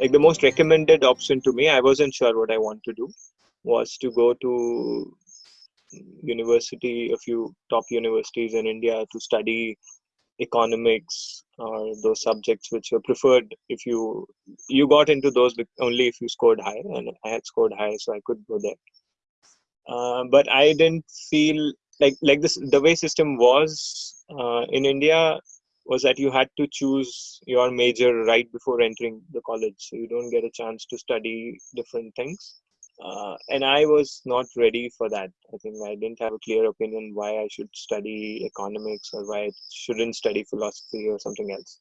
like the most recommended option to me i wasn't sure what i want to do was to go to university a few top universities in india to study economics or those subjects which were preferred. If you you got into those only if you scored high and i had scored high so i could go there. Uh, but i didn't feel like like this the way system was uh, in india was that you had to choose your major right before entering the college so you don't get a chance to study different things uh, and I was not ready for that. I think I didn't have a clear opinion why I should study economics or why I shouldn't study philosophy or something else.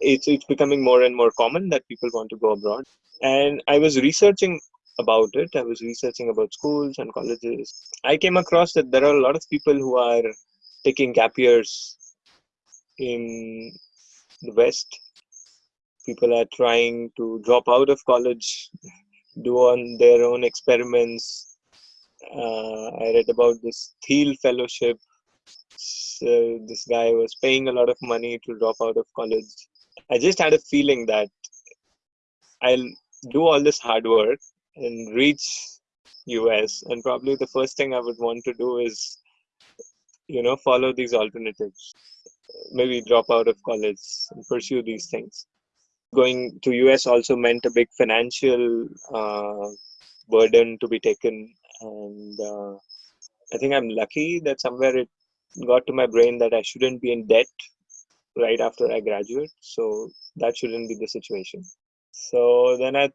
It's it's becoming more and more common that people want to go abroad, and I was researching about it. I was researching about schools and colleges. I came across that there are a lot of people who are taking gap years in the West. People are trying to drop out of college do on their own experiments. Uh, I read about this Thiel Fellowship. So this guy was paying a lot of money to drop out of college. I just had a feeling that I'll do all this hard work and reach US, and probably the first thing I would want to do is, you know, follow these alternatives. Maybe drop out of college and pursue these things going to US also meant a big financial uh, burden to be taken, and uh, I think I'm lucky that somewhere it got to my brain that I shouldn't be in debt right after I graduate, so that shouldn't be the situation. So then I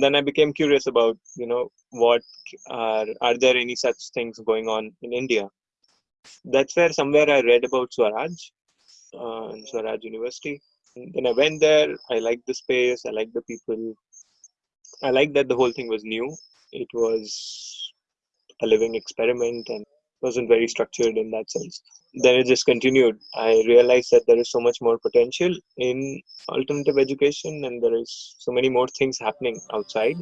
then I became curious about you know what are are there any such things going on in India? That's where somewhere I read about Swaraj, uh, Swaraj University, then I went there. I liked the space. I liked the people. I liked that the whole thing was new. It was a living experiment and wasn't very structured in that sense. Then it just continued. I realized that there is so much more potential in alternative education and there is so many more things happening outside.